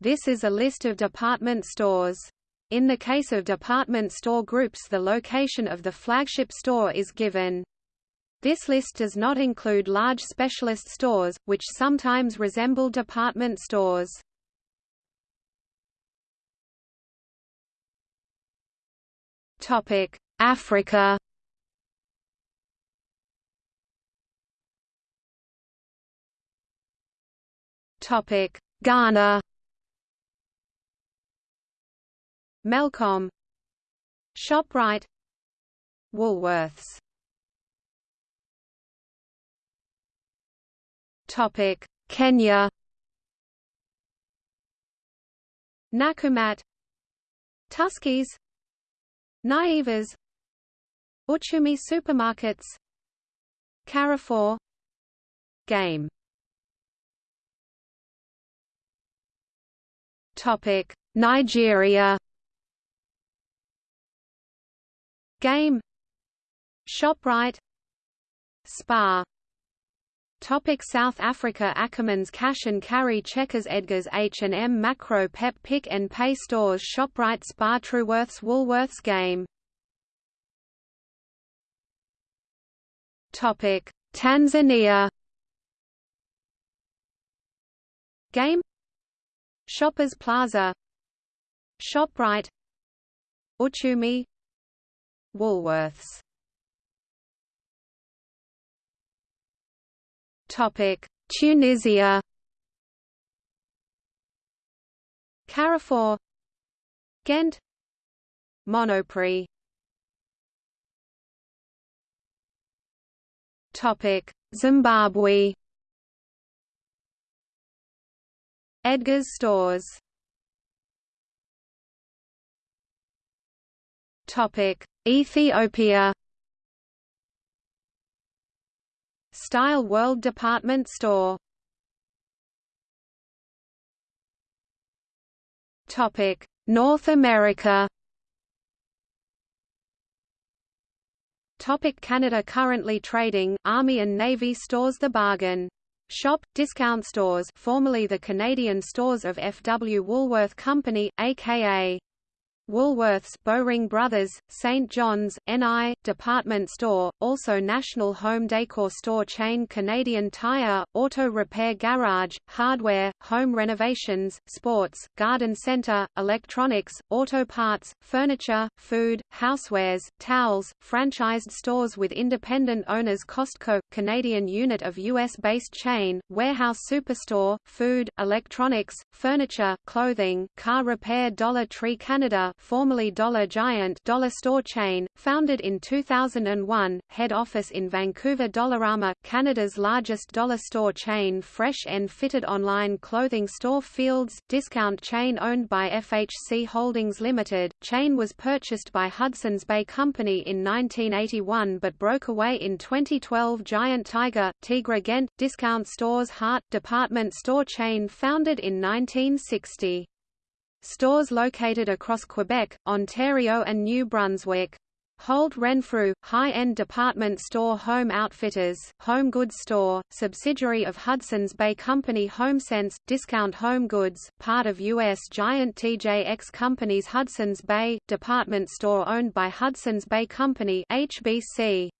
This is a list of department stores. In the case of department store groups the location of the flagship store is given. This list does not include large specialist stores, which sometimes resemble department stores. Africa Ghana Melcom Shoprite Woolworths. Topic Kenya. Nakumatt Tuskys Naivas Uchumi supermarkets Carrefour. Game. Topic Nigeria Game. Shoprite. Spar Topic South Africa Ackermans Cash and Carry Checkers Edgars H&M Makro Pep Pick and Pay Stores Shoprite Spar Truworths Woolworths Game. Topic Tanzania. Game. Shoppers Plaza. Shoprite. Uchumi Woolworths. Topic. Tunisia. Carrefour. Géant. Monoprix. Topic. Zimbabwe. Edgar's stores Topic Ethiopia Style World Department Store Topic North America Topic Canada Currently trading, Army and Navy stores The Bargain Shop, discount stores formerly the Canadian stores of F.W. Woolworth Company, a.k.a. Woolworths Bowring Brothers, St. John's, NI, department store, also national home decor store chain Canadian Tire, auto repair garage, hardware, home renovations, sports, garden center, electronics, auto parts, furniture, food, housewares, towels, franchised stores with independent owners Costco, Canadian unit of U.S.-based chain, warehouse superstore, food, electronics, furniture, clothing, car repair Dollar Tree Canada formerly Dollar Giant dollar store chain, founded in 2001, head office in Vancouver Dollarama, Canada's largest dollar store chain Fresh and fitted online clothing store Fields, discount chain owned by FHC Holdings Limited, chain was purchased by Hudson's Bay Company in 1981 but broke away in 2012 Giant Tiger, Tigre Géant, discount stores Hart, department store chain founded in 1960. Stores located across Quebec, Ontario and New Brunswick. Holt Renfrew, high-end department store Home Outfitters, home goods store, subsidiary of Hudson's Bay Company HomeSense, discount home goods, part of U.S. giant TJX Company's Hudson's Bay, department store owned by Hudson's Bay Company HBC.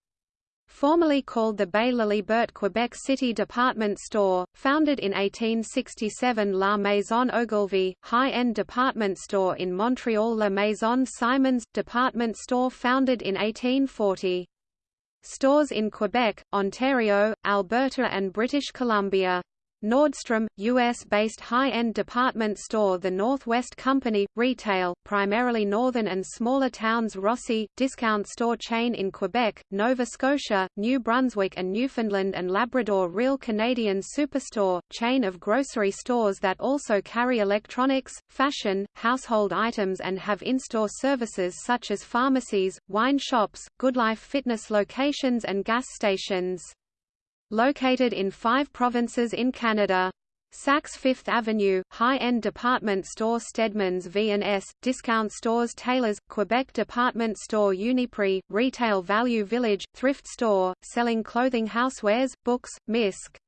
Formerly called the Bay Laliberté Quebec City Department Store, founded in 1867 La Maison Ogilvy, high-end department store in Montreal La Maison Simons, department store founded in 1840. Stores in Quebec, Ontario, Alberta and British Columbia. Nordstrom, U.S.-based high-end department store The Northwest Company, retail, primarily northern and smaller towns Rossy, discount store chain in Quebec, Nova Scotia, New Brunswick and Newfoundland and Labrador Real Canadian Superstore, chain of grocery stores that also carry electronics, fashion, household items and have in-store services such as pharmacies, wine shops, Goodlife fitness locations and gas stations. Located in five provinces in Canada. Saks Fifth Avenue, high-end department store Stedmans V&S, discount stores Taylor's, Quebec department store Uniprix, retail value village, thrift store, selling clothing housewares, books, MISC.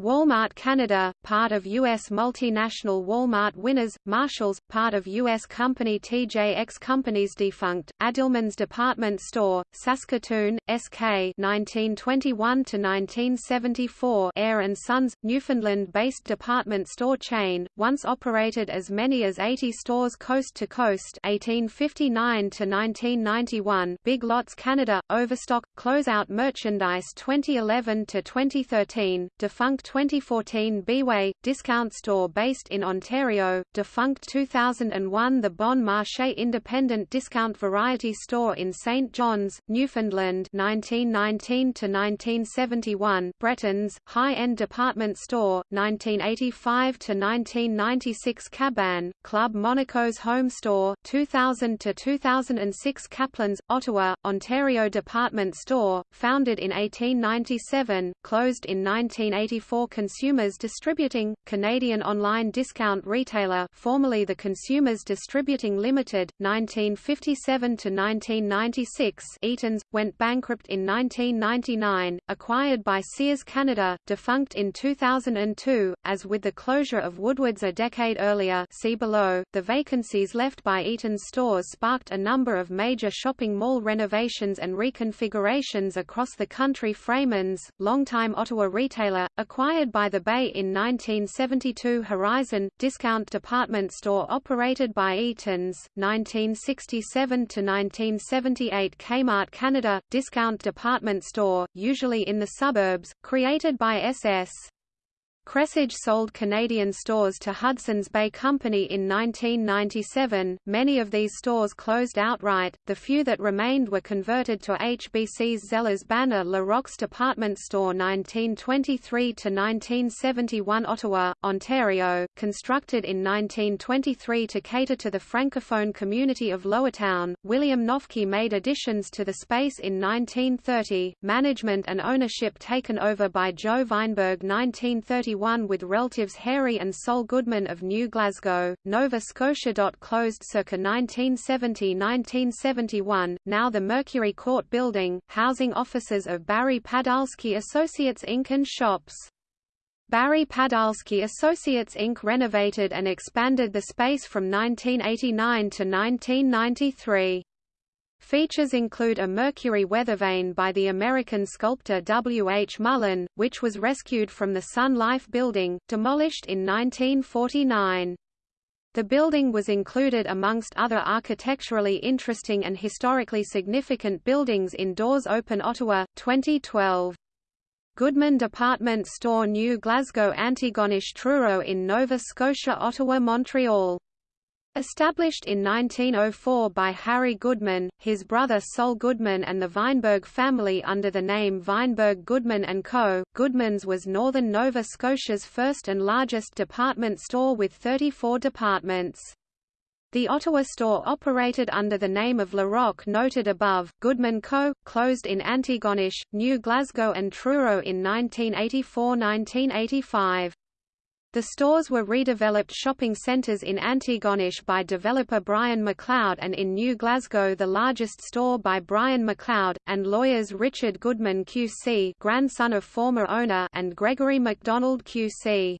Walmart Canada, part of U.S. multinational Walmart Winners, Marshalls, part of U.S. company TJX Companies defunct, Adilman's Department Store, Saskatoon, SK 1921–1974 Ayre and Sons, Newfoundland-based department store chain, once operated as many as 80 stores coast to coast 1859–1991 Big Lots Canada, Overstock, Closeout Merchandise 2011–2013, defunct 2014 Biway, discount store based in Ontario, defunct 2001 The Bon Marché independent discount variety store in St. John's, Newfoundland 1919–1971 Bretton's, high-end department store, 1985–1996 Caban, Club Monaco's home store, 2000–2006 Caplan's, Ottawa, Ontario department store, founded in 1897, closed in 1984 Consumers Distributing, Canadian online discount retailer formerly the Consumers Distributing Limited, 1957–1996 Eaton's, went bankrupt in 1999, acquired by Sears Canada, defunct in 2002, as with the closure of Woodward's a decade earlier see below, the vacancies left by Eaton's stores sparked a number of major shopping mall renovations and reconfigurations across the country. Freiman's, longtime Ottawa retailer, acquired Acquired by the Bay in 1972 Horizon, discount department store operated by Eaton's, 1967–1978 Kmart Canada, discount department store, usually in the suburbs, created by SS. Kresge sold Canadian stores to Hudson's Bay Company in 1997. Many of these stores closed outright, the few that remained were converted to HBC's Zellers banner La Roque's department store 1923 to 1971 Ottawa, Ontario, constructed in 1923 to cater to the francophone community of Lowertown. William Noffke made additions to the space in 1930, management and ownership taken over by Joe Weinberg 1931 with relatives Harry and Sol Goodman of New Glasgow, Nova Scotia. Closed circa 1970–1971, now the Mercury Court Building, housing offices of Barry Padolsky Associates Inc. and shops. Barry Padolsky Associates Inc. renovated and expanded the space from 1989 to 1993. Features include a mercury weathervane by the American sculptor W. H. Mullins, which was rescued from the Sun Life building, demolished in 1949. The building was included amongst other architecturally interesting and historically significant buildings in Doors Open Ottawa, 2012. Goodman Department Store New Glasgow Antigonish Truro in Nova Scotia Ottawa Montreal Established in 1904 by Harry Goodman, his brother Sol Goodman and the Weinberg family under the name Weinberg Goodman & Co., Goodman's was northern Nova Scotia's first and largest department store with 34 departments. The Ottawa store operated under the name of La Roque noted above. Goodman Co. closed in Antigonish, New Glasgow and Truro in 1984–1985. The stores were redeveloped shopping centres in Antigonish by developer Brian MacLeod and in New Glasgow the largest store by Brian MacLeod, and lawyers Richard Goodman QC grandson of former owner and Gregory MacDonald QC.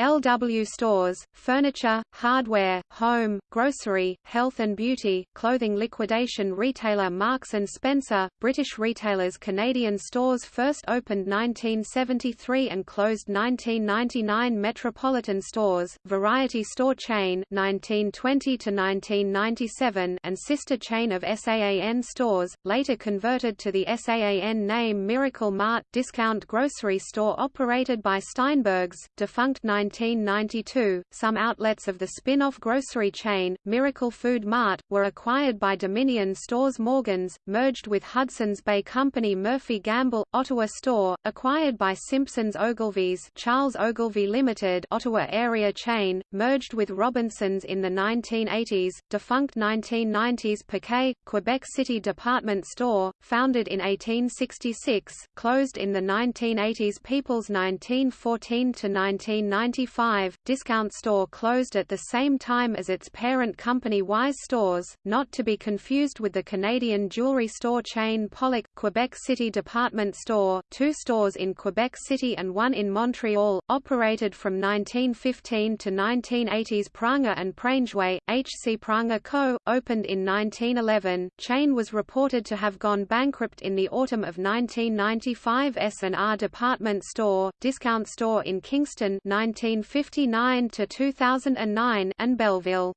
LW stores, furniture, hardware, home, grocery, health and beauty, clothing liquidation retailer Marks & Spencer, British retailers Canadian stores first opened 1973 and closed 1999 Metropolitan stores, variety store chain 1920 to 1997 and sister chain of SAAN stores, later converted to the SAAN name Miracle Mart discount grocery store operated by Steinbergs, defunct 19 1992, some outlets of the spin-off grocery chain, Miracle Food Mart, were acquired by Dominion Stores Morgans, merged with Hudson's Bay Company Murphy Gamble, Ottawa Store, acquired by Simpsons Ogilvy's Charles Ogilvy Limited Ottawa area chain, merged with Robinsons in the 1980s, defunct 1990s Paquet, Quebec City department store, founded in 1866, closed in the 1980s People's 1914 to 1990 1995, Discount Store closed at the same time as its parent company Wise Stores, not to be confused with the Canadian jewelry store chain Pollack. Quebec City Department Store, two stores in Quebec City and one in Montreal, operated from 1915 to 1980s Pranger and Prangeway, H.C. Pranger Co., opened in 1911. Chain was reported to have gone bankrupt in the autumn of 1995 S&R Department Store, Discount Store in Kingston 1959 to 2009 and Belleville.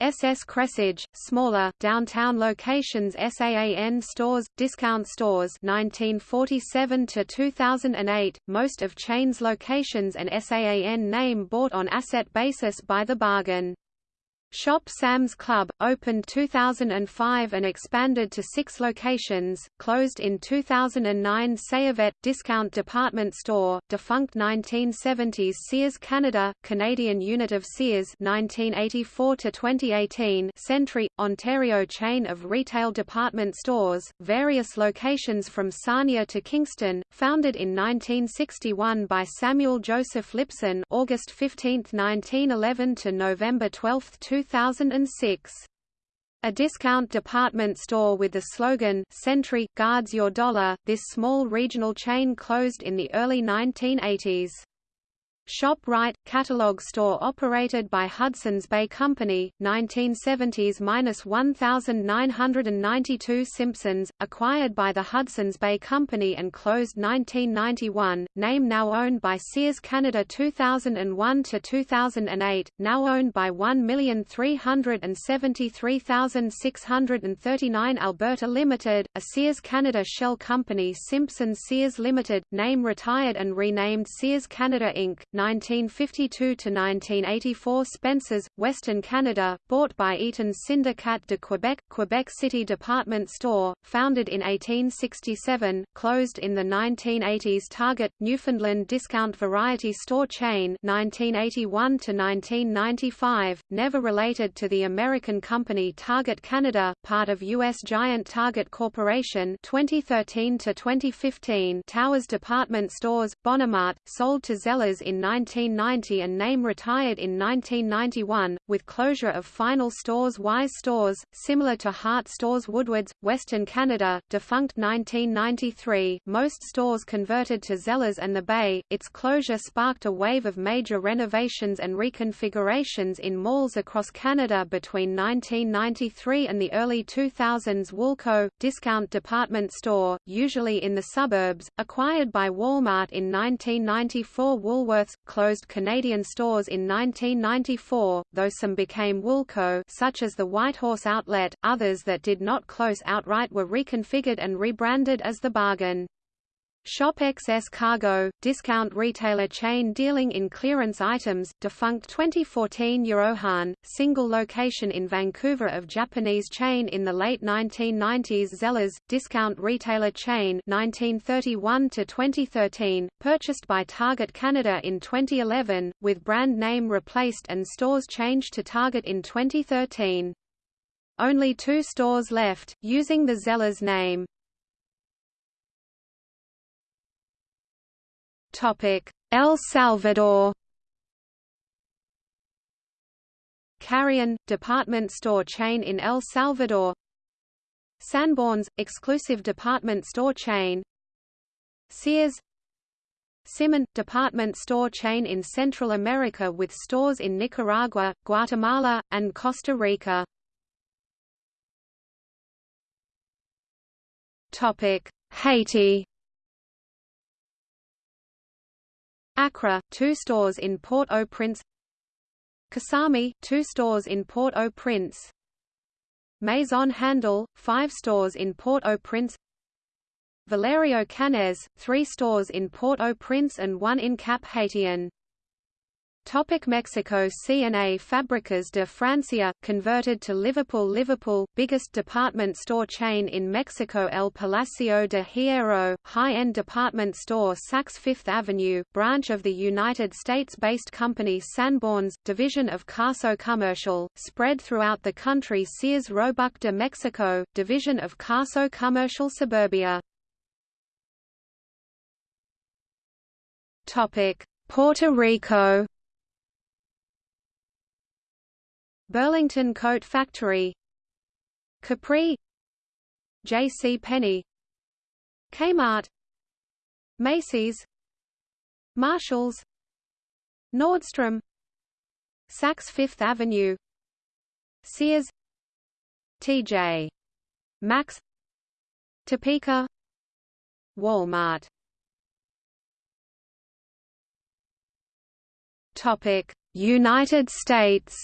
SS Kresge, smaller, downtown locations SAAN stores, discount stores 1947 to 2008, most of chain's locations and SAAN name bought on asset basis by the bargain. Shop Sam's Club, opened 2005 and expanded to six locations, closed in 2009 Sayvette, discount department store, defunct 1970s Sears Canada, Canadian unit of Sears 1984–2018 Century, Ontario chain of retail department stores, various locations from Sarnia to Kingston, founded in 1961 by Samuel Joseph Lipson August 15, 1911 to November 12, 2000 2006. A discount department store with the slogan Century guards your dollar, this small regional chain closed in the early 1980s. ShopRite – catalog store operated by Hudson's Bay Company, 1970s–1992 Simpsons, acquired by the Hudson's Bay Company and closed 1991, name now owned by Sears Canada 2001–2008, now owned by 1,373,639 Alberta Limited, a Sears Canada shell company Simpsons Sears Limited, name retired and renamed Sears Canada Inc. 1952–1984 Spencer's, Western Canada, bought by Eaton's Syndicat de Quebec, Quebec City Department Store, founded in 1867, closed in the 1980s Target, Newfoundland discount variety store chain 1981–1995, never related to the American company Target Canada, part of U.S. giant Target Corporation 2013–2015 Towers Department Stores, Bonimart, sold to Zellers in 1990 and name retired in 1991, with closure of final stores Wise Stores, similar to Hart Stores Woodwards, Western Canada, defunct 1993, most stores converted to Zellers and the Bay, its closure sparked a wave of major renovations and reconfigurations in malls across Canada between 1993 and the early 2000s Woolco, discount department store, usually in the suburbs, acquired by Walmart in 1994 Woolworths closed Canadian stores in 1994, though some became Woolco such as the Whitehorse Outlet, others that did not close outright were reconfigured and rebranded as The Bargain. Shop XS Cargo, discount retailer chain dealing in clearance items, defunct 2014 Yaohan, single location in Vancouver of Japanese chain in the late 1990s Zellers, discount retailer chain 1931 to 2013, purchased by Target Canada in 2011, with brand name replaced and stores changed to Target in 2013. Only two stores left, using the Zellers name. El Salvador Carrion, department store chain in El Salvador Sanborns, exclusive department store chain Sears Simán, department store chain in Central America with stores in Nicaragua, Guatemala, and Costa Rica. Haiti Accra, two stores in Port-au-Prince. Kasami, two stores in Port-au-Prince. Maison Handel, five stores in Port-au-Prince. Valerio Canez, three stores in Port-au-Prince and one in Cap Haitien Topic Mexico C&A Fábricas de Francia, converted to Liverpool Liverpool, biggest department store chain in Mexico El Palacio de Hierro, high-end department store Saks Fifth Avenue, branch of the United States-based company Sanborns, division of Carso Commercial, spread throughout the country Sears Roebuck de Mexico, division of Carso Commercial Suburbia. Topic. Puerto Rico Burlington Coat Factory Capri J.C. Penney Kmart Macy's Marshalls Nordstrom Saks Fifth Avenue Sears T.J. Maxx Topeka Walmart Topic United States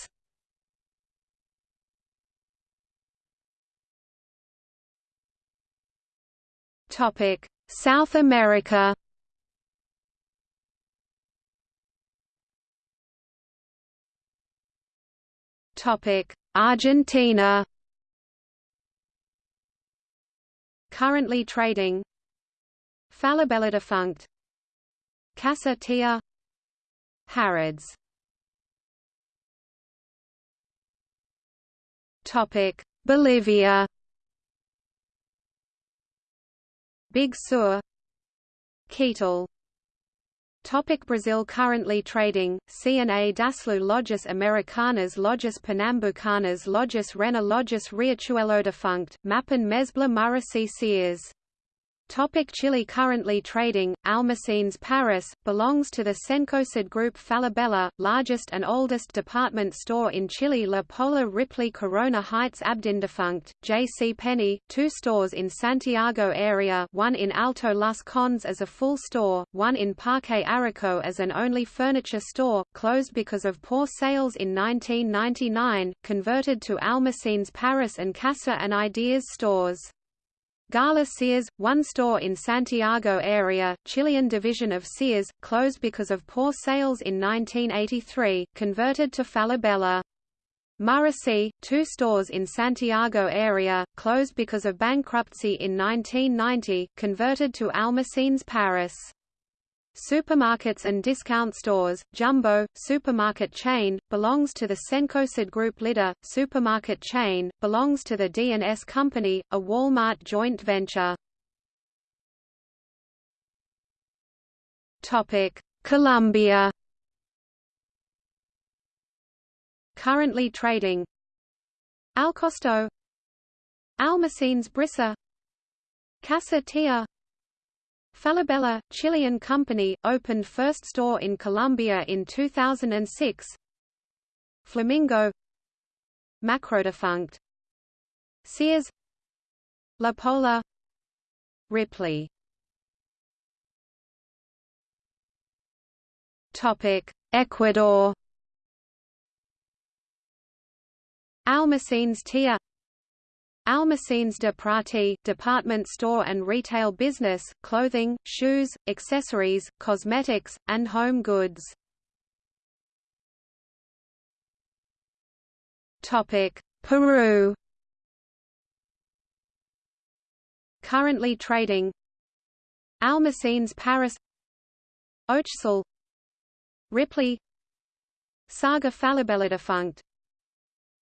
Topic. South America. Topic. Argentina. Currently trading. Falabella defunct. Casa Tia. Harrods. Topic. Bolivia Big Sur Ketal. Topic Brazil Currently trading, CNA Daslu Lojas Americanas Lojas Pernambucanas Lojas Renner Lojas Riachuelo Defunct, Mapan Mesbla Muraci Sears Topic Chile Currently trading, Almacenes Paris, belongs to the Cencosud Group Falabella, largest and oldest department store in Chile La Polar Ripley Corona Hites Abdin defunct, J.C. Penney, two stores in Santiago area one in Alto Las Condes as a full store, one in Parque Arauco as an only furniture store, closed because of poor sales in 1999, converted to Almacenes Paris and Casa and Ideas stores. Gala Sears, one store in Santiago area, Chilean division of Sears, closed because of poor sales in 1983, converted to Falabella. Muraci, two stores in Santiago area, closed because of bankruptcy in 1990, converted to Almacenes Paris. Supermarkets and discount stores, Jumbo, supermarket chain, belongs to the Cencosud Group. Líder, supermarket chain, belongs to the D&S Company, a Walmart joint venture. Colombia. Currently trading. Alkosto. Almacenes Brisa. Casa Tia Falabella, Chilean company, opened first store in Colombia in 2006. Flamingo. Macrodefunct. Sears. La Polar. Ripley. Topic Ecuador. Almacenes Tia Almacenes de Prati department store and retail business, clothing, shoes, accessories, cosmetics, and home goods. Peru. Currently trading Almacenes Paris Oechsle Ripley Saga Falabella defunct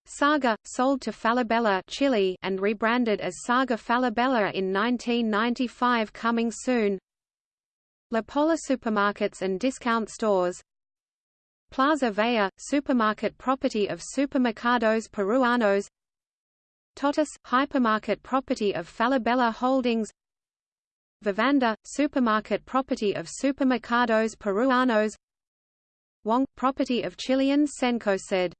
Saga, sold to Falabella Chile and rebranded as Saga Falabella in 1995 coming soon. La Polar supermarkets and discount stores. Plaza Vea, supermarket property of Supermercados Peruanos. Totus, hypermarket property of Falabella Holdings. Vivanda, supermarket property of Supermercados Peruanos. Wong, property of Chilean Cencosud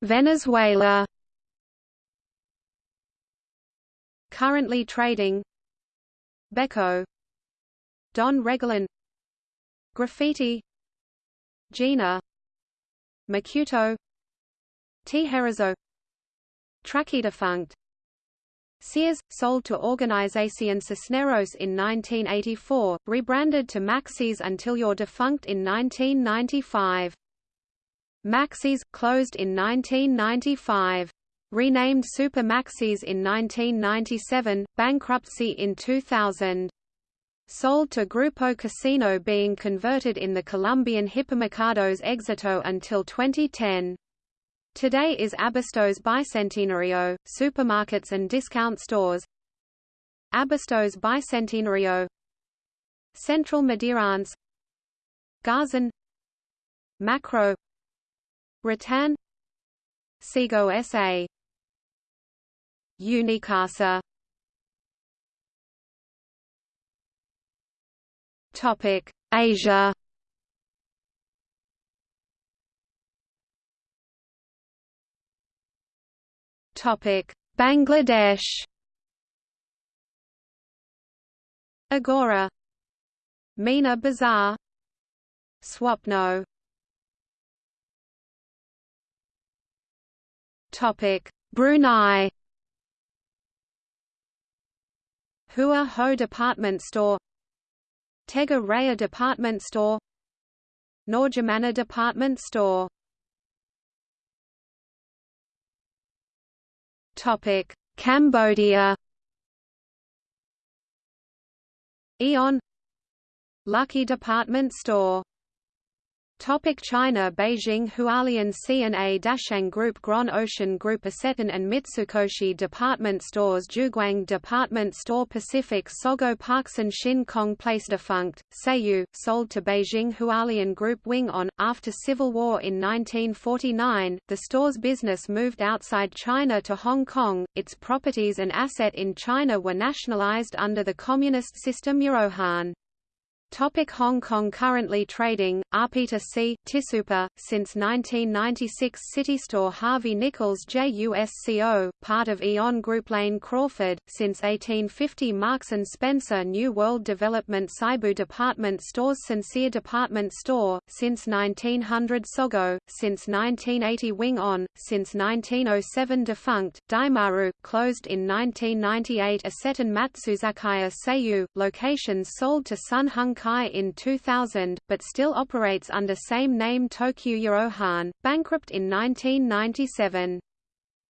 Venezuela. Currently trading. Beco. Don Regalan. Graffiti. Gina. Macuto. Tijerezo. Traki defunct. Sears, sold to Organización Cisneros in 1984, rebranded to Maxis until your defunct in 1995. Maxis, closed in 1995. Renamed Super Maxis in 1997, bankruptcy in 2000. Sold to Grupo Casino being converted in the Colombian Hipermercados Éxito until 2010. Today is Abastos Bicentenario, supermarkets and discount stores. Abastos Bicentenario Central Madeirense Garzon Makro Rattan Sego SA Unicasa Topic. Asia. Topic. Bangladesh. Agora. Mina Bazaar. Swapno Topic Brunei. Hua Ho Department Store. Tega Raya Department Store. Norjamana Department Store. Topic Cambodia. Aeon Lucky Department Store Topic China Beijing Hualian C&A Dashang Group Grand Ocean Group Isetan and Mitsukoshi Department Stores Juguang Department Store Pacific Sogo Parkson Shin Kong Place Defunct, Seiyu, sold to Beijing Hualian Group Wing On. After Civil War in 1949, the store's business moved outside China to Hong Kong, its properties and asset in China were nationalized under the communist system Yaohan. Topic Hong Kong Currently trading, Arpita C. Tisupa, since 1996 City Store Harvey Nichols JUSCO, part of Aeon Group Lane Crawford, since 1850 Marks & Spencer New World Development Seibu Department Stores Sincere Department Store, since 1900 Sogo, since 1980 Wing On, since 1907 Defunct, Daimaru, closed in 1998 Isetan Matsuzakaya Seiyu, locations sold to Sun Hung Kai in 2000, but still operates under same name Tokyo Yaohan, bankrupt in 1997.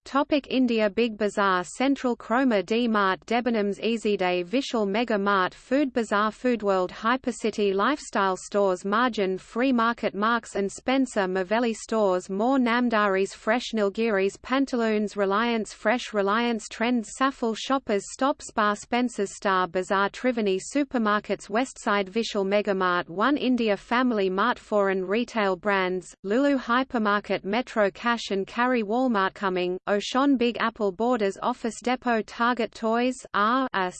Topic India Big Bazaar Central Croma D Mart Debenhams Easyday Vishal Mega Mart Food Bazaar Foodworld Hypercity Lifestyle Stores Margin Free Market Marks and Spencer Mavelli Stores More Namdaris Fresh Nilgiris Pantaloons Reliance Fresh Reliance Trends Safal Shoppers Stop Spa Spencer's Star Bazaar Triveni Supermarkets Westside Vishal Mega Mart One India Family Mart Foreign Retail Brands, Lulu Hypermarket Metro Cash and Carry Walmart Coming, Auchan Big Apple Borders Office Depot Target Toys R Us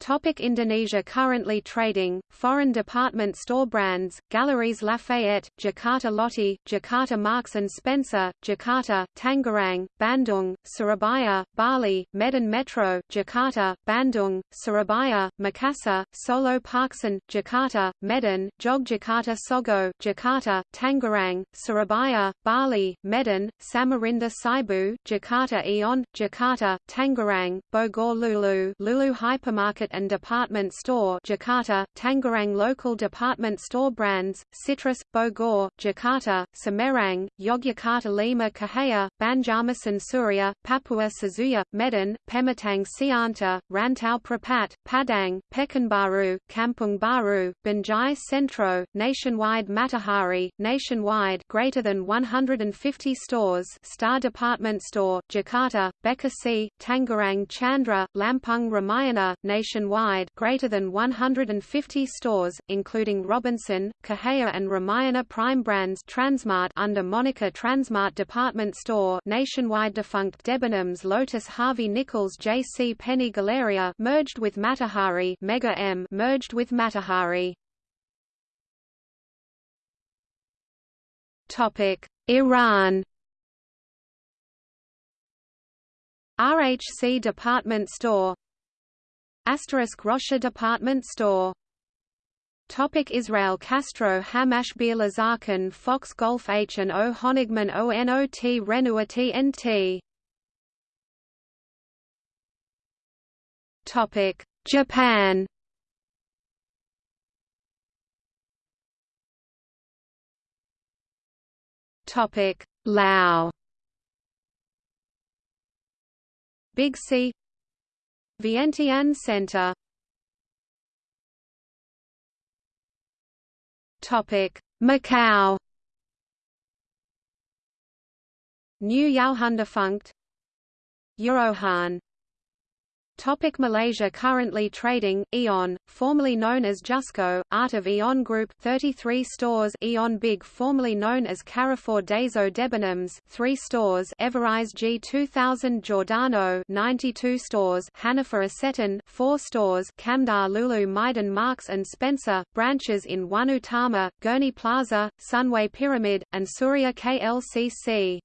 Topic Indonesia Currently trading, foreign department store brands, Galeries Lafayette, Jakarta Lotte, Jakarta Marks & Spencer, Jakarta, Tangerang, Bandung, Surabaya, Bali, Medan Metro, Jakarta, Bandung, Surabaya, Makassar, Solo Parkson, Jakarta, Medan, Jogjakarta Sogo, Jakarta, Tangerang, Surabaya, Bali, Medan, Samarinda Seibu, Jakarta Aeon, Jakarta, Tangerang, Bogor Lulu Lulu Hypermarket and Department Store Jakarta, Tangerang Local Department Store Brands, Citrus, Bogor, Jakarta, Semarang, Yogyakarta Lima Kahaya, Banjarmasin Surya, Papua Suzuya, Medan, Pematang Siantar, Rantau Prapat, Padang, Pekanbaru, Kampung Baru, Banjai Centro, Nationwide Matahari, Nationwide greater than 150 stores Star Department Store, Jakarta, Bekasi, Tangerang Chandra, Lampung Ramayana, Nation nationwide greater than 150 stores, including Robinson, Cahaya and Ramayana Prime brands Transmart under Monica Transmart Department Store nationwide defunct Debenhams Lotus Harvey Nichols J.C. Penney Galeria merged with Matahari Mega M merged with Matahari. Topic: Iran RHC Department Store Asterisk Rocha Department Store. Topic Israel Castro Hamash Bir Lazarkan Fox Golf H and O Honigman ONOT Renua TNT Topic Japan. Topic Lao Big C Vientiane Center. Topic: Macau. New Yaohundefunct Yaohan Topic Malaysia Currently trading, Aeon, formerly known as Jusco, Art of Aeon Group 33 stores Aeon Big formerly known as Carrefour des Eaux Debenhams 3 stores Everise G2000 Giordano 92 stores Hanifa Isetan 4 stores Kamdar Lulu Meiden Marks and Spencer, branches in One Utama, Gurney Plaza, Sunway Pyramid, and Suria KLCC.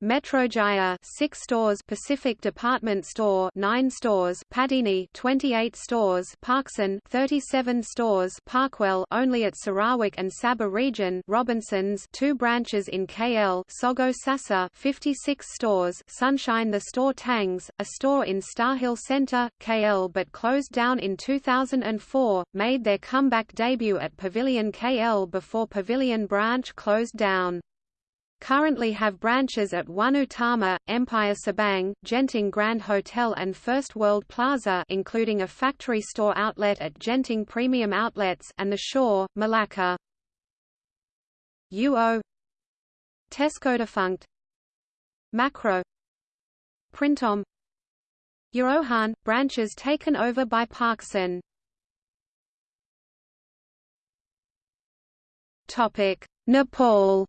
Metrojaya 6 stores Pacific Department Store 9 stores Padini 28 stores Parkson 37 stores Parkwell only at Sarawak and Sabah region Robinsons 2 branches in KL Sogo Sasa 56 stores Sunshine the Store Tangs a store in Starhill Centre KL but closed down in 2004 made their comeback debut at Pavilion KL before Pavilion branch closed down currently have branches at One Utama, Empire Subang, Genting Grand Hotel and First World Plaza including a factory store outlet at Genting Premium Outlets and The Shore, Malacca. UO Tesco defunct. Makro. Printemps Yaohan, branches taken over by Parkson. Nepal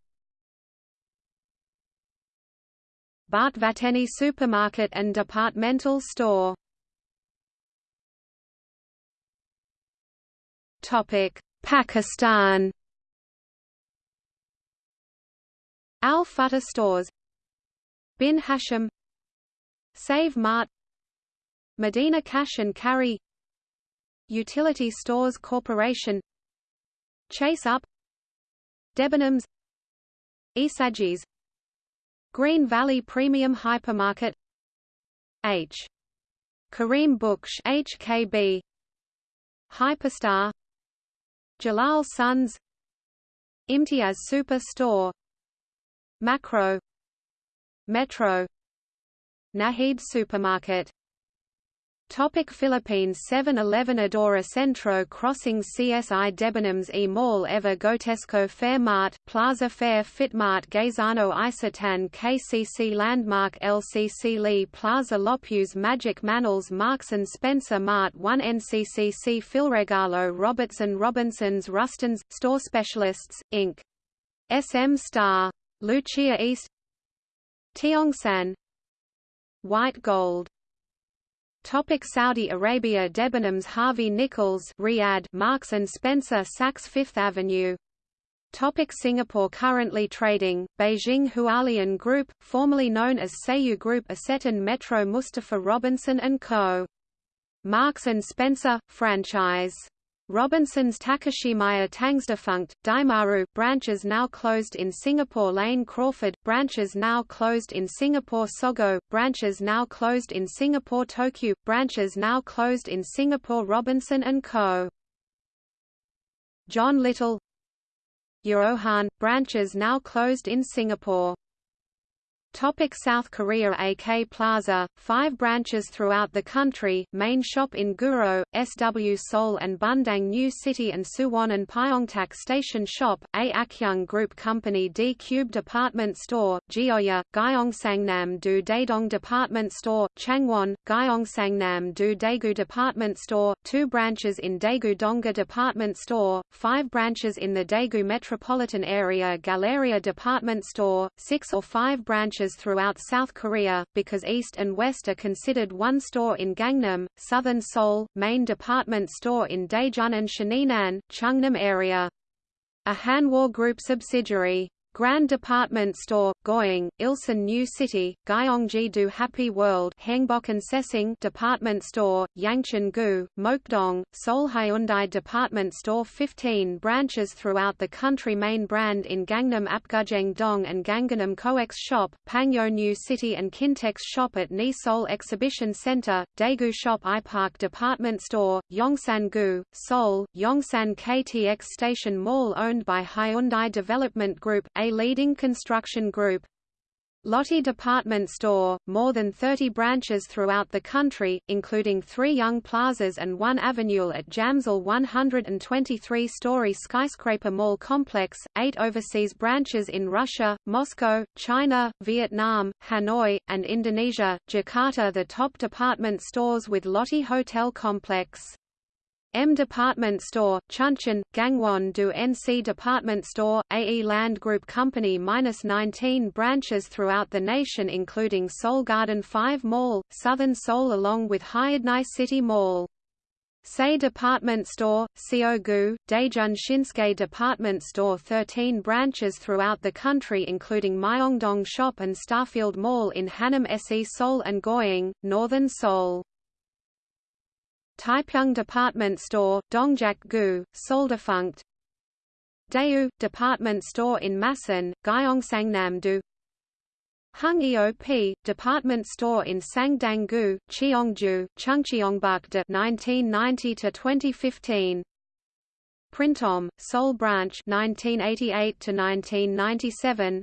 Bharat Vateni supermarket and departmental store. Topic: Pakistan. Al Futtah stores. Bin Hashim. Save Mart. Medina Cash and Carry. Utility Stores Corporation. Chase Up. Debenhams. Esagis Green Valley Premium Hypermarket. H. Kareem Buksh HKB Hyperstar. Jalal Sons. Imtiaz Super Store Makro. Metro. Nahid Supermarket Topic Philippines 7-Eleven Adora Centro Crossing CSI Debenhams E Mall Ever Gotesco Fairmart, Plaza Fair Fitmart Gaisano Isetan KCC Landmark LCC Lee Plaza Lopus Magic Manals Marks & Spencer Mart 1 NCCC Philregalo Robertson Robinsons Rustans, Store Specialists, Inc. SM Star. Lucia East Tiongsan White Gold Topic Saudi Arabia Debenhams Harvey Nichols Riyadh Marks and Spencer Saks Fifth Avenue Topic Singapore Currently trading, Beijing Hualian Group, formerly known as Seiyu Group Isetan Metro Mustafa Robinson & Co. Marks & Spencer, franchise Robinson's Takashimaya Tangs defunct, Daimaru branches now closed in Singapore Lane Crawford, branches now closed in Singapore Sogo, branches now closed in Singapore Tokyo, branches now closed in Singapore Robinson & Co. John Little Yaohan, branches now closed in Singapore Topic South Korea AK Plaza, five branches throughout the country, main shop in Guro, SW Seoul and Bundang New City and Suwon and Pyeongtaek Station Shop, A Akyung Group Company D Cube Department Store, Gyeoya, Gyeongsangnam Do Daedong Department Store, Changwon, Gyeongsangnam Do Daegu Department Store, two branches in Daegu Donga Department Store, five branches in the Daegu metropolitan area Galleria Department Store, six or five branches branches throughout South Korea, because East and West are considered one store in Gangnam, Southern Seoul, main department store in Daejeon and Shaninan, Chungnam area. A Hanwha Group subsidiary. Grand Department Store, Goyang, Ilsan New City, Gyeonggi-do Happy World Hengbok Sesing Department Store, Yangcheon-gu, Mokdong, Seoul Hyundai Department Store 15 branches throughout the country main brand in Gangnam Apgujeong-dong and Gangnam Coex Shop, Pangyo New City and Kintex Shop at Ni Seoul Exhibition Center, Daegu Shop iPark Department Store, Yongsan-gu, Seoul, Yongsan KTX Station Mall owned by Hyundai Development Group, a leading construction group. Lotte Department Store, more than 30 branches throughout the country, including three Young Plazas and one Avenue at Jamsil 123-story skyscraper mall complex, eight overseas branches in Russia, Moscow, China, Vietnam, Hanoi, and Indonesia, Jakarta the top department stores with Lotte Hotel Complex. M Department Store, Chuncheon, Gangwon do NC Department Store, E-Land Group Company minus 19 branches throughout the nation including Seoul Garden 5 Mall, Southern Seoul along with Hyundai City Mall. Say Department Store, Seogu, Daejeon Shinsegae Department Store 13 branches throughout the country including Myeongdong Shop and Starfield Mall in Hanam Se Seoul and Goyang, Northern Seoul. Taepyeong Department Store, Dongjak-gu, Seoul-defunct Daewoo, Department Store in Masan, Gyeongsangnam-do Hung EOP, Department Store in Sangdang-gu, Cheongju, Chungcheongbuk-do 1990 to 2015 Printemps, Seoul Branch 1988–1997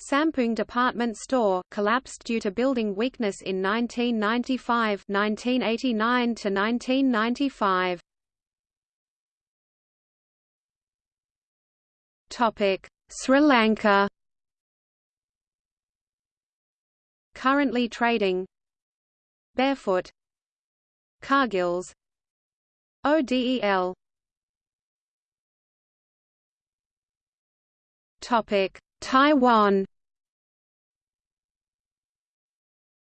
Sampoong department store collapsed due to building weakness in 1995 1989 to 1995 Topic Sri Lanka. Currently trading Barefoot. Cargills. ODEL Topic Taiwan.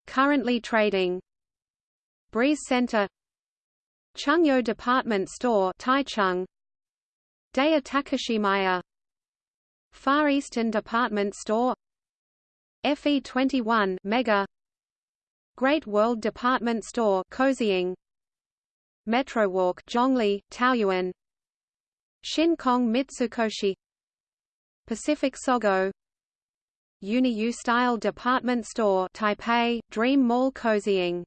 Currently trading. Breeze Center. Chungyo Department Store Taichung. Dayeh Takashimaya. Far Eastern Department Store. FE21 Mega. Great World Department Store Kaohsiung Metrowalk Zhongli, Taoyuan. Shin Kong Mitsukoshi Pacific Sogo. Uni-U Style Department Store Taipei, Dream Mall Kaohsiung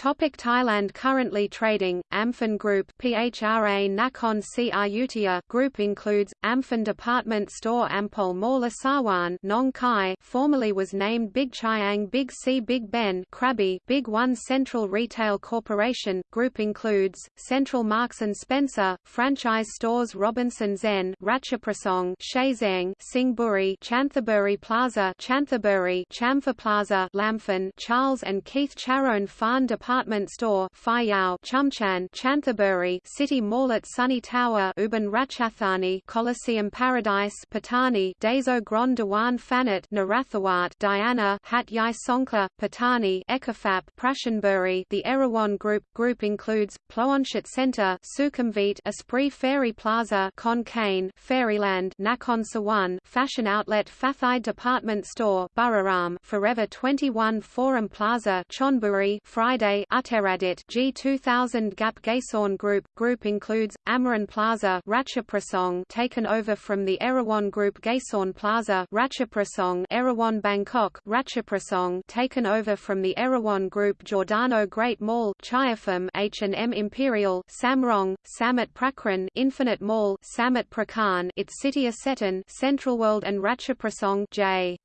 Topic Thailand Currently trading, Amphan Group PHRA Nakhon Ayutthaya Group includes, Amphan Department Store Ampol Mall Asawan Nong Khai formerly was named Big Chiang Big C Big Ben Krabi Big One Central Retail Corporation, Group includes, Central Marks & Spencer, franchise stores Robinson Zen Ratchaprasong Shazang Singburi Chanthaburi Plaza Chanthaburi Chamfa Plaza Lamphan Charles and Keith Charoen Farn Department department store Phayao Chumchan Chanthaburi City Mall at Sunny Tower Ubon Ratchathani Coliseum Paradise Patani Daeso Grand Dewan Phanat Narathawat Diana Hat Yai Songkla Patani Ekafap Prashanburi. The Erawan Group Group includes Ploenchit Center Sukhumvit Esprit Ferry Plaza Khon Kaen Fairyland Nakhon Sawan Fashion Outlet Fathai Department Store Buriram Forever 21 Forum Plaza Chonburi Friday Uttaradit G2000 Gap Gaesorn Group Group includes Amarin Plaza Ratchaprasong taken over from the Erawan Group Gaesorn Plaza Ratchaprasong Erawan Bangkok Ratchaprasong taken over from the Erawan Group Giordano Great Mall Chiafam H&M Imperial Samrong Samut Prakan Infinite Mall Samut Prakan its city Isetan Central World and Ratchaprasong J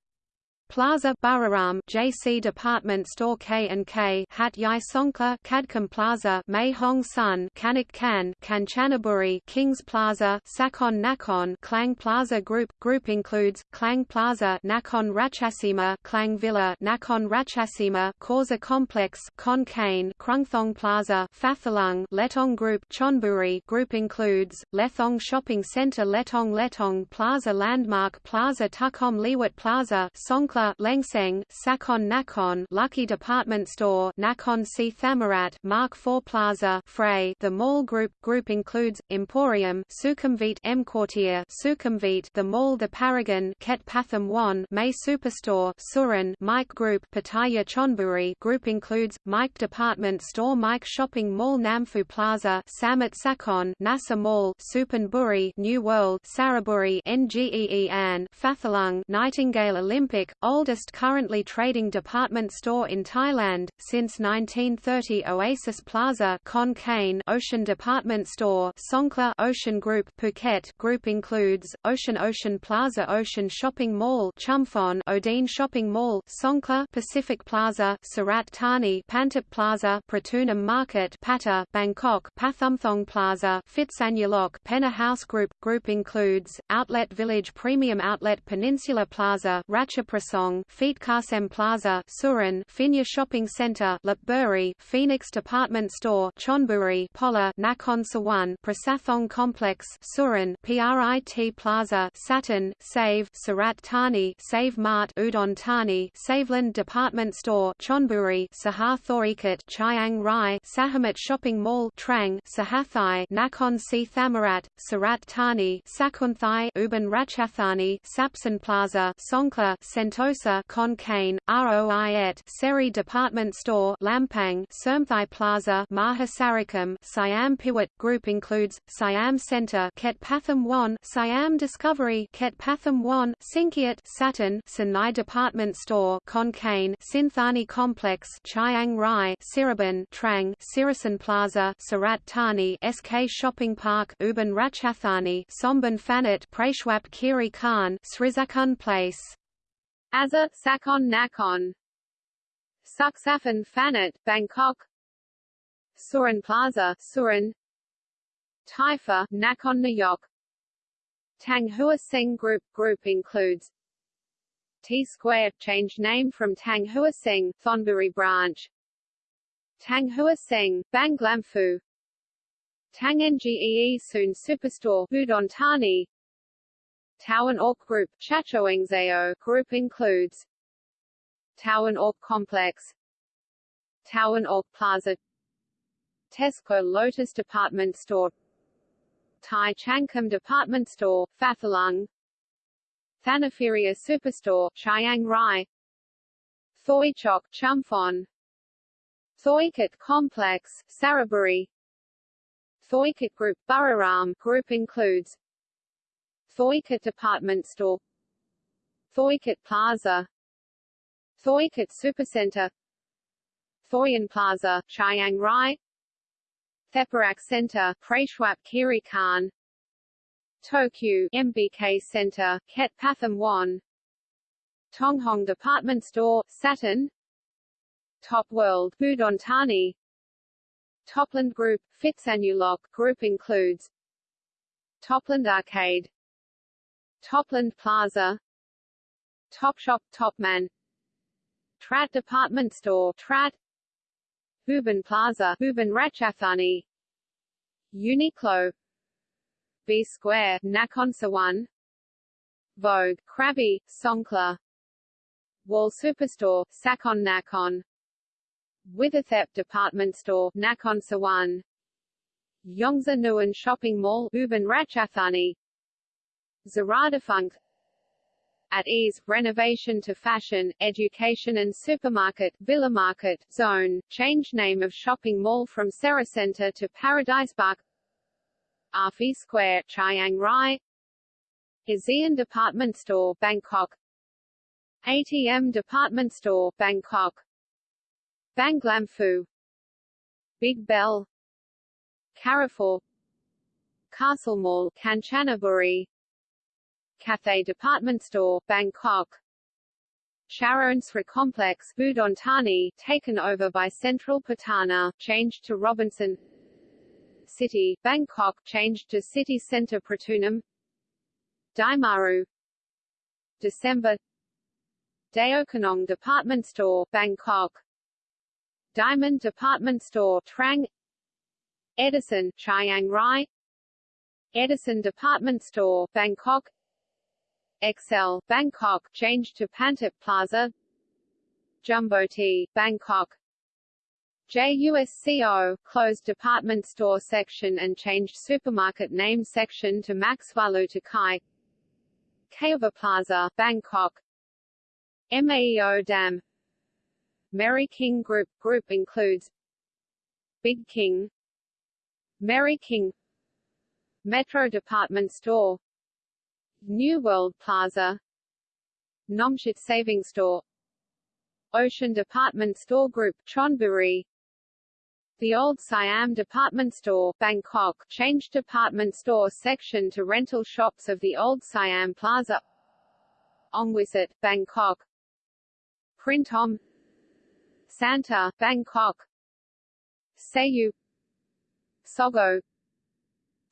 Plaza Bararam JC Department Store K&K Hat Yai Songkla Kadkam Plaza Mei Hong Sun Kanak Kan Kanchanaburi Kings Plaza Sakon Nakhon Klang Plaza Group Group includes Klang Plaza Nakhon Ratchasima Klang Villa Nakhon Ratchasima Causa Complex Khon Kaen Krungthong Plaza Phathalung Letong Group Chonburi Group includes Lethong Shopping Center Letong Letong Plaza Landmark Plaza Tukom Liwat Plaza Songkla Kukla Lengseng, Sakon Nakhon Lucky Department Store Nakhon Si Thammarat Mark IV Plaza Frey. The mall group group includes Emporium Sukhumvit EmQuartier Sukhumvit The Mall The Paragon Ket Pathum Wan May Superstore Surin Mike Group Pattaya Chonburi. Group includes Mike Department Store Mike Shopping Mall Namphu Plaza Samut Sakhon Nasa Mall Suphanburi New World Saraburi NGEE An Phathalung Nightingale Olympic oldest currently trading department store in Thailand, since 1930 Oasis Plaza Ocean Department Store Songkla Ocean Group Phuket Group includes, Ocean Ocean Plaza Ocean Shopping Mall Chumphon Odean Shopping Mall Songkla Pacific Plaza Surat Thani Pantip Plaza Pratunam Market Patta Bangkok Pathumthong Plaza Phitsanulok Penna House Group Group includes, Outlet Village Premium Outlet Peninsula Plaza Ratchaprasong Feet Kasem Plaza Surin Phinya Shopping Center Lopburi Phoenix Department Store Chonburi Pola Nakhon Sawan Prasathong Complex Surin PRIT Plaza Saturn Save Surat Thani Save Mart Udon Thani Saveland Department Store Chonburi Sahar Thorikat Chiang Rai Sahamat Shopping Mall Trang Sahathai Nakhon Si Thammarat Surat Thani Sakunthai Ubon Ratchathani Sapson Plaza Songkla Sentosa Khon Kaen Roiet Seri Department Store Lampang Sermthai Plaza Maha Sarakham Siam Piwat Group includes Siam Center Ket Pathum Wan Siam Discovery Ket Pathum Wan Sinkiat Saturn Sinai Department Store Kaen Sinthani Complex Chiang Rai Siraban Trang Sirasan Plaza Surat Thani SK Shopping Park Ubon Ratchathani Somban Phanat Prachuap Khiri Khan Srizakun Place Azza Sakon Nakhon Suksafan Phanat Bangkok. Surin Plaza Surin. Taifa Nakhon Nayok Tang Hua Seng Group Group includes T Square changed name from Tang Hua Seng Thonburi branch. Tang Hua Seng Banglamphu Tang Ngee Soon Superstore Udon Thani Towan Ork Group Chachoengsao Group includes Towan Ork Complex Towan Ork Plaza Tesco Lotus Department Store Thai Changkum Department Store, Phathalung Thanaferia Superstore, Chiang Rai Thoi Chok Chumphon Thoikat Complex, Saraburi Thoikat Group Buriram Group includes Thoikat Department Store. Thoikat Plaza. Thoikat Supercenter. Thoyan Plaza, Chiang Rai. Theparak Center, Prachuap Khiri Khan. Tokyo MBK Center, Ket Pathum Wan Tonghong Department Store, Saturn. Top World, Udon Thani Topland Group, Phitsanulok Group includes Topland Arcade Topland Plaza. Topshop Topman. Trat Department Store Trat Ubon Plaza Ubon Ratchathani Uniqlo. B Square Nakhon Vogue Krabi Songkla Wall Superstore Sakon Nakhon. Witherthep Department Store Nakhon Sawan. Yongza Nuan Shopping Mall Ubon Ratchathani Zaradafunk at ease, renovation to fashion, education and supermarket, Villa Market, zone, change name of shopping mall from Center to Paradise Park. Afi Square, Chiang Rai. ASEAN Department Store, Bangkok. ATM Department Store, Bangkok. Banglamphu Big Bell. Carrefour. Castle Mall, Kanchanaburi Cathay Department Store, Bangkok. Sri Complex, Udon Thani, taken over by Central Pattana, changed to Robinson City, Bangkok, changed to City Centre Pratunam. Daimaru. December. Daeokonong Department Store, Bangkok. Diamond Department Store, Trang. Edison, Chiang Rai. Edison Department Store, Bangkok XL, Bangkok, changed to Pantip Plaza. Jumbo T, Bangkok. JUSCO, closed department store section and changed supermarket name section to Maxvalu Kai. Kaiva Plaza, Bangkok. MAEO Dam. Merry King Group Group includes Big King Merry King Metro Department Store New World Plaza Nomshit Saving Store Ocean Department Store Group Chonburi the old Siam department store, Bangkok, changed department store section to rental shops of the old Siam Plaza. Ongwisit, Bangkok. Printom Santa, Bangkok. Sayu Sogo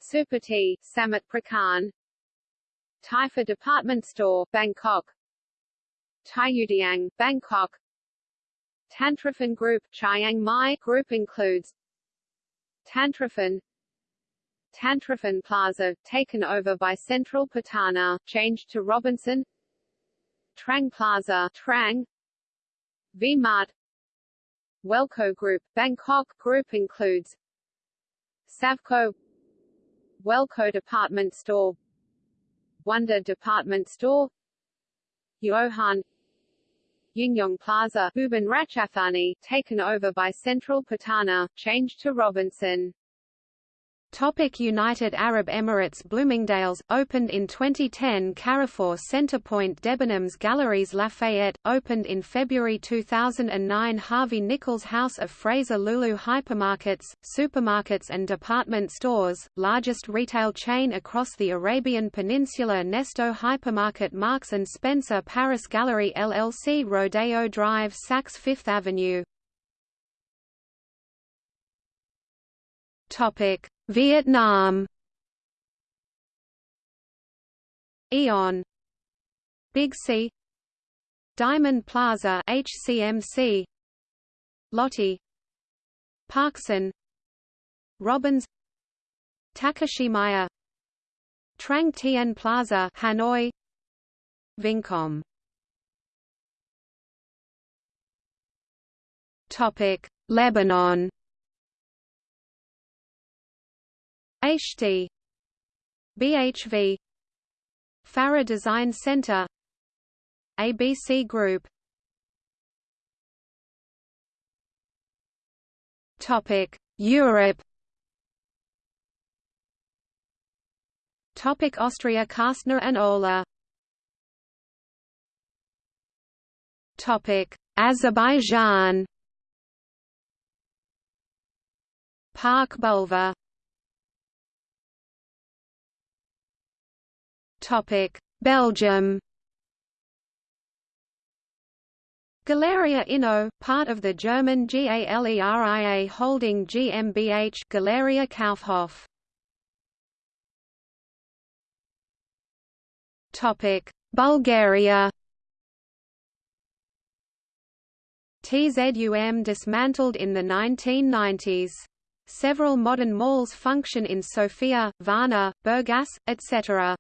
Supati, Samut Prakan Taifa Department Store, Bangkok. Taiyudiang, Bangkok. Tantrafan Group Chiang Mai Group includes Tantrafan Tantrafan Plaza, taken over by Central Pattana, changed to Robinson. Trang Plaza Trang. V-Mart. Welco Group, Bangkok Group includes Savco. Welco Department Store Wonder Department Store Johan Yingyong Plaza Ubon Ratchathani, taken over by Central Pattana, changed to Robinson. Topic United Arab Emirates Bloomingdale's, opened in 2010 Carrefour Centrepoint Debenhams Galeries Lafayette, opened in February 2009 Harvey Nichols House of Fraser Lulu Hypermarkets, supermarkets and department stores, largest retail chain across the Arabian Peninsula Nesto Hypermarket Marks & Spencer Paris Gallery LLC Rodeo Drive Saks Fifth Avenue. Topic Vietnam. Aeon. Big C. Diamond Plaza HCMC Lotte Parkson. Robins. Takashimaya. Trang Tien Plaza Hanoi. Vincom. Topic. Lebanon HD BHV Farah Design Center ABC Group. Topic Europe. Topic Austria Kastner and Öhler. Topic Azerbaijan. Park Bulvar Belgium. Galeria Inno, part of the German GALERIA holding GmbH Galeria Kaufhof. Topic: Bulgaria. TZUM dismantled in the 1990s. Several modern malls function in Sofia, Varna, Burgas, etc.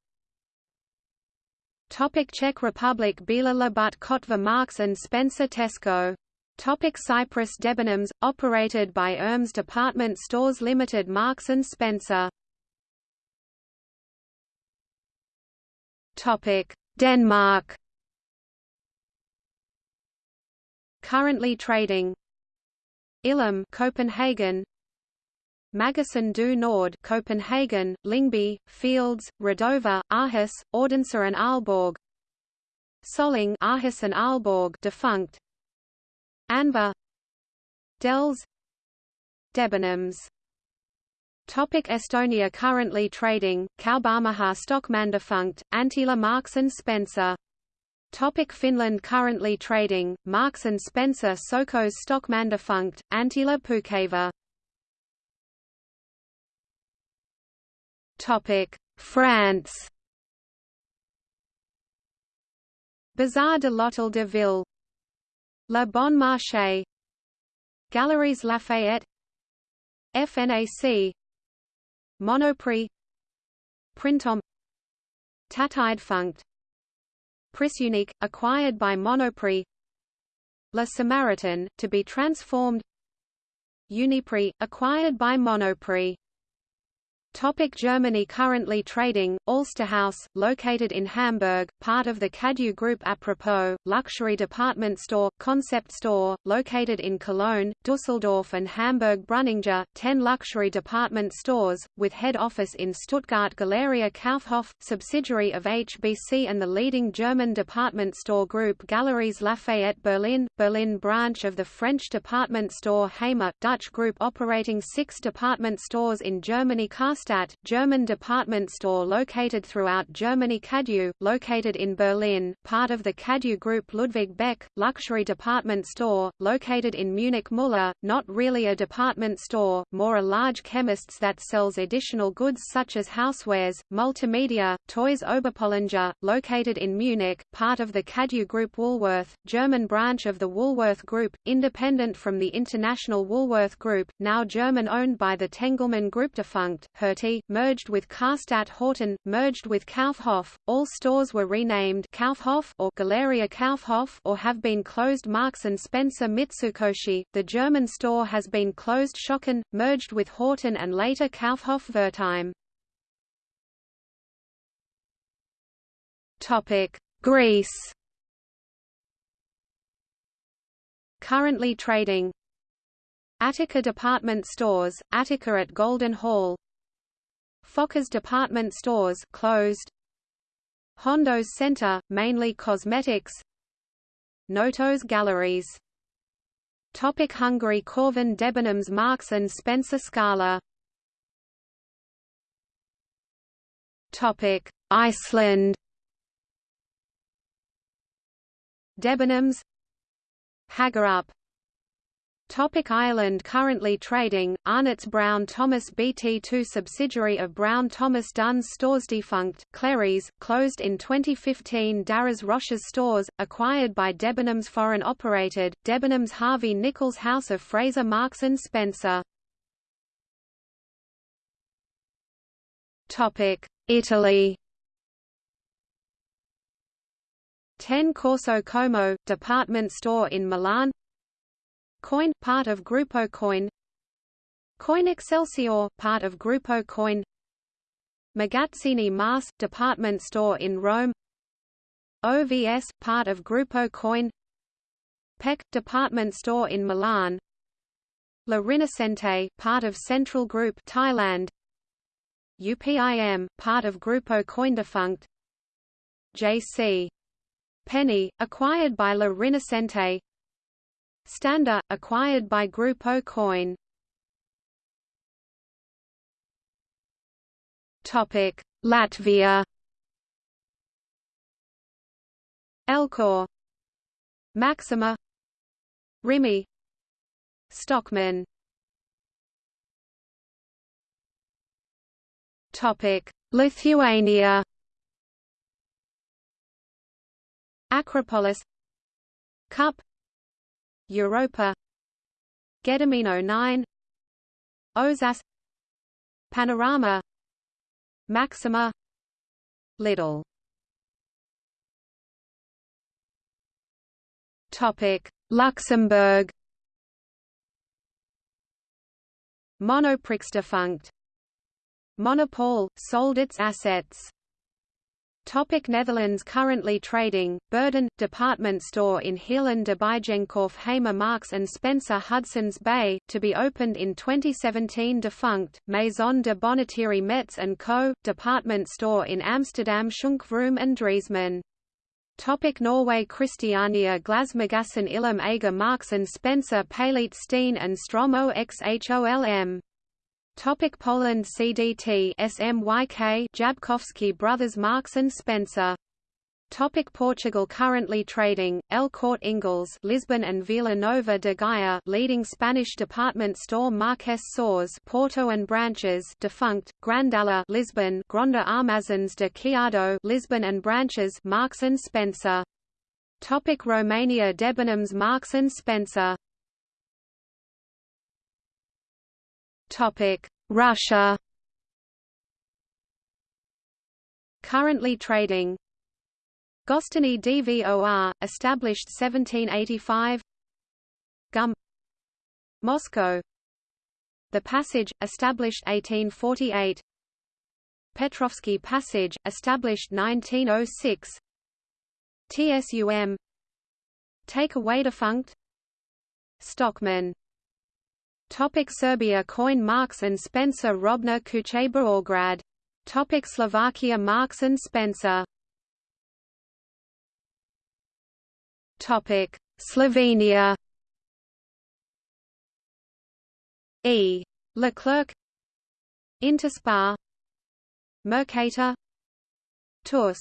Topic Czech Republic Bílá Labut Kotva Marks and Spencer Tesco. Topic Cyprus Debenhams, operated by ERMS Department Stores Limited Marks Spencer. Topic Denmark. Currently trading. Illum Copenhagen Magasin du Nord Copenhagen, Lyngby, Fields, Redova, Aarhus, Odense and Aalborg. Salling Aarhus and Aalborg defunct. Anver Dells Debenhams. Topic Estonia Currently trading, Kaubamaja Stockmann defunct, Anttila Marks & Spencer. Topic Finland Currently trading, Marks & Spencer Sokos Stockmann defunct, Anttila Puukeva France. Bazar de l'Hôtel de Ville. Le Bon Marché. Galeries Lafayette. FNAC. Monoprix. Printemps. Tatidfunct. Prisunique, acquired by Monoprix. Le Samaritan, to be transformed. Uniprix, acquired by Monoprix Topic Germany Currently trading, Alsterhaus, located in Hamburg, part of the Cadu Group Apropos, luxury department store, concept store, located in Cologne, Dusseldorf and Hamburg Breuninger, 10 luxury department stores, with head office in Stuttgart Galeria Kaufhof, subsidiary of HBC and the leading German department store group Galeries Lafayette Berlin, Berlin branch of the French department store Hamer, Dutch group operating six department stores in Germany Karstadt, German department store located throughout Germany Cadu, located in Berlin, part of the Cadu Group Ludwig Beck, luxury department store, located in Munich Müller, not really a department store, more a large chemists that sells additional goods such as housewares, multimedia, toys Oberpollinger, located in Munich, part of the Cadu Group Woolworth, German branch of the Woolworth Group, independent from the international Woolworth Group, now German owned by the Tengelmann Group defunct, Merged with Karstadt Horten, merged with Kaufhof. All stores were renamed Kaufhof or Galeria Kaufhof or have been closed Marks and Spencer Mitsukoshi. The German store has been closed Schocken, merged with Horten and later Kaufhof Wertheim. Topic: Greece. Currently trading Attica Department Stores, Attica at Golden Hall Fokkers Department Stores closed. Hondo's Center, mainly cosmetics. Notos Galleries. Topic Hungary Corvin Debenhams Marks and Spencer Scala. Topic Iceland. Debenhams. Hagerup Topic Ireland Currently trading, Arnott's Brown Thomas BT2 subsidiary of Brown Thomas Dunnes stores defunct, Clerys, closed in 2015 Darras Roche's stores, acquired by Debenhams foreign operated, Debenhams Harvey Nichols House of Fraser Marks & Spencer. Topic Italy Ten Corso Como, department store in Milan Coin, part of Grupo Coin. Coin Excelsior, part of Grupo Coin. Magazzini Mas, department store in Rome. OVS, part of Grupo Coin. PEC, department store in Milan. La Rinascente, part of Central Group Thailand. UPIM, part of Grupo Coin defunct. J.C. Penny, acquired by La Rinascente Standa, acquired by Grupo Coin. Topic: Latvia. Elcor, Maxima, Rimi, Stockmann. Topic: Lithuania. Acropolis, Cup, Europa. Gedimino 9 Ozas. Panorama. Maxima. Little. Topic Luxembourg. Monoprix defunct. Monopole sold its assets Topic Netherlands Currently trading, Burden, department store in Heerlen de Bijenkorf Hamer Marks & Spencer Hudson's Bay, to be opened in 2017 defunct, Maison de Bonneterie Metz & Co., department store in Amsterdam Schunkvroom and Driesman. Topic Norway Christiania Glasmagassen Illum Marks & Spencer Paleit Steen and Stromo XHOLM Topic Poland CDT SMYK Jabkowski Brothers Marks and Spencer. Topic Portugal Currently trading, El Corte Inglés Lisbon and Vila Nova de Gaia leading Spanish department store Marques Soares Porto and branches defunct, Grandella Lisbon Gronda Armazens de Chiado Lisbon and branches Marks and Spencer. Topic Romania Debenhams Marks and Spencer Russia. Currently trading. Gostiny Dvor, established 1785. Gum. Moscow. The Passage, established 1848. Petrovsky Passage, established 1906 TSUM Take away defunct Stockmann Topic Serbia Coin Marks and Spencer Robna Kuche Orgrad. Topic Slovakia Marks and Spencer. Topic Slovenia. E. Leclerc. Interspar Mercator. TUS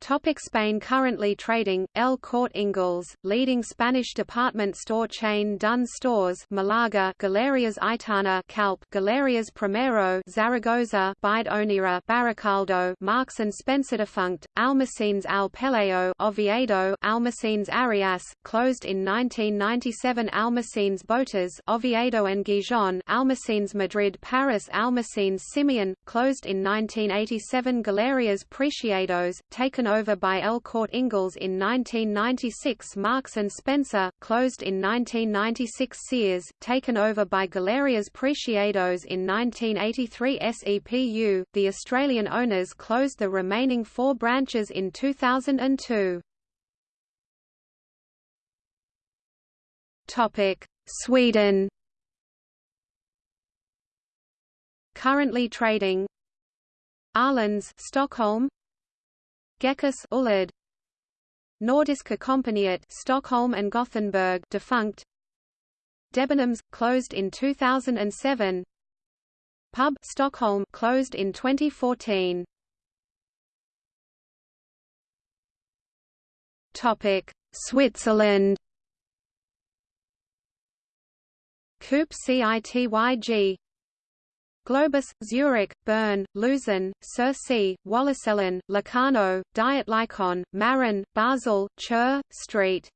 Topic Spain Currently trading, El Corte Inglés, leading Spanish department store chain Dunnes Stores Malaga Galerias Aitana Calp Galerias Primero Zaragoza Bide Onira Baracaldo Marks and Spencer defunct, Almacenes Al Peleo Oviedo Almacenes Arias, closed in 1997 Almacenes Botas Oviedo and Gijón Almacenes Madrid Paris Almacenes Simeon, closed in 1987 Galerias Preciados, taken over by El Corte Inglés in 1996 Marks & Spencer, closed in 1996 Sears, taken over by Galerias Preciados in 1983 SEPU, the Australian owners closed the remaining four branches in 2002. Sweden. Currently trading. Åhléns Stockholm Gekas Ulled Nordiska Kompaniet Stockholm and Gothenburg defunct. Debenhams closed in 2007 Pub Stockholm closed in 2014 Topic. Switzerland. Coop CITYG Globus, Zurich, Bern, Luzern, Circe, Wallisellen, Locarno, Dietlikon, Marin, Basel, Chur, St.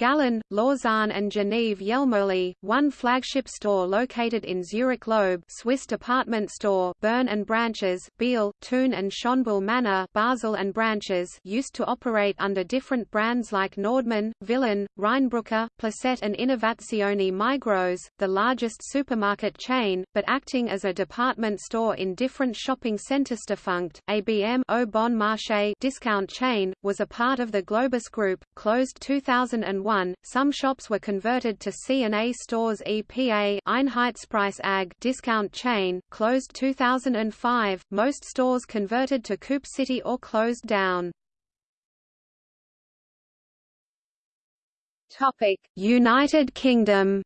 Gallen, Lausanne and Genève Jelmoli, one flagship store located in Zurich Loeb Swiss department store Bern and branches, Biel, Thun and Schonbuhl Manor Basel and branches used to operate under different brands like Nordmann, Villen, Rheinbrücker, Placet and Innovazione Migros, the largest supermarket chain, but acting as a department store in different shopping centers. Defunct, ABM Bon Marché discount chain, was a part of the Globus Group, closed 2001 2001, some shops were converted to C&A stores EPA Einheitspreis AG discount chain, closed 2005, most stores converted to Coop City or closed down. United Kingdom.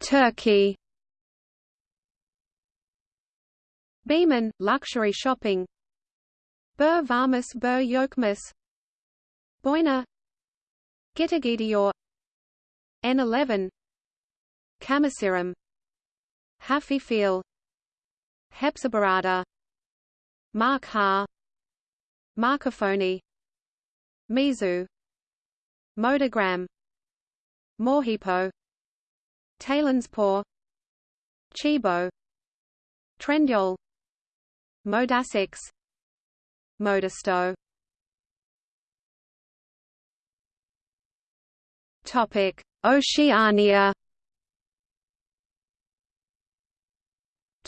Turkey. Beymen, luxury shopping. Bur Varmus Bur Yokmus Boyna Gitagidior N11 Camasirum Hafifiel Hepsiburada Mark Ha. Marcophony Mizu. Modogram. Morhipo Talanspor Tchibo. Trendyol Modasix Modesto Topic. Oceania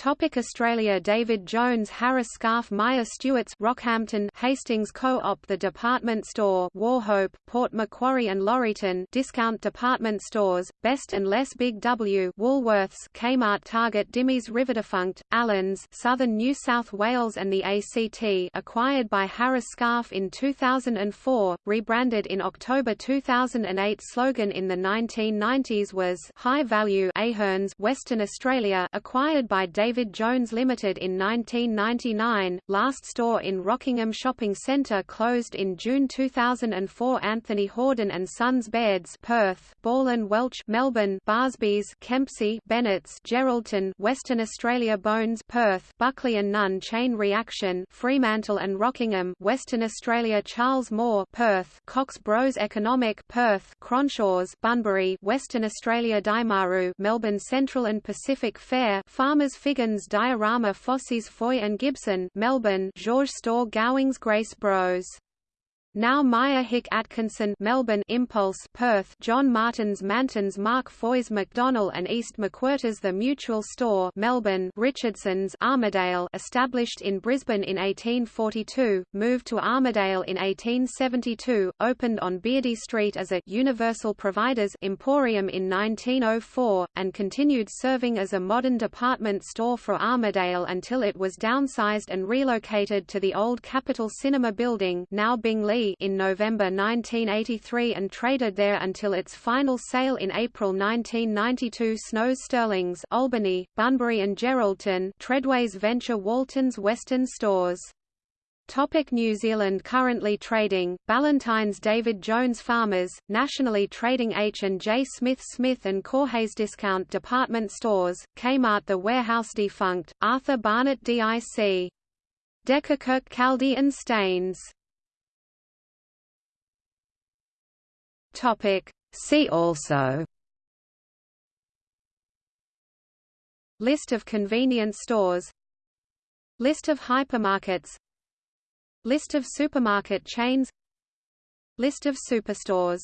Topic Australia David Jones Harris Scarfe Myer Stewart's Rockhampton Hastings Co-op The department store Wauchope, Port Macquarie and Laurieton discount department stores, Best and Less Big W Woolworths Kmart Target Dimmeys Riverdefunct, Allens Southern New South Wales and the ACT acquired by Harris Scarfe in 2004, rebranded in October 2008 slogan in the 1990s was High Value Ahern's Western Australia acquired by David David Jones Limited in 1999, last store in Rockingham Shopping Centre closed in June 2004 Anthony Hordern and Sons Beds Perth, Ball and Welch Melbourne, Barsby's Kempsey Bennett's Geraldton Western Australia Bones Perth, Buckley and Nunn Chain Reaction Fremantle and Rockingham Western Australia Charles Moore Perth, Cox Bros Economic Perth, Cronshaws Bunbury Western Australia Daimaru Melbourne Central and Pacific Fair Farmers Figure Higgins Diorama Fossies Foy and Gibson Melbourne George Store Gowings Grace Bros now Myer Hick Atkinson Melbourne Impulse Perth John Martins Mantons Mark Foys McDonnell and East McWhirters The Mutual Store Melbourne Richardson's Armidale established in Brisbane in 1842, moved to Armidale in 1872, opened on Beardy Street as a Universal Providers Emporium in 1904, and continued serving as a modern department store for Armidale until it was downsized and relocated to the old Capitol Cinema building now In November 1983 and traded there until its final sale in April 1992 Snows Sterling's Albany, Bunbury and Geraldton Treadway's venture Walton's Western stores. Topic New Zealand Currently trading, Ballantyne's David Jones Farmers, nationally trading H&J Smith Smith and Caughey's Discount Department Stores, Kmart The Warehouse defunct, Arthur Barnett DIC. Dekkerkirk Kaldi and Staines Topic. See also. List of convenience stores. List of hypermarkets. List of supermarket chains. List of superstores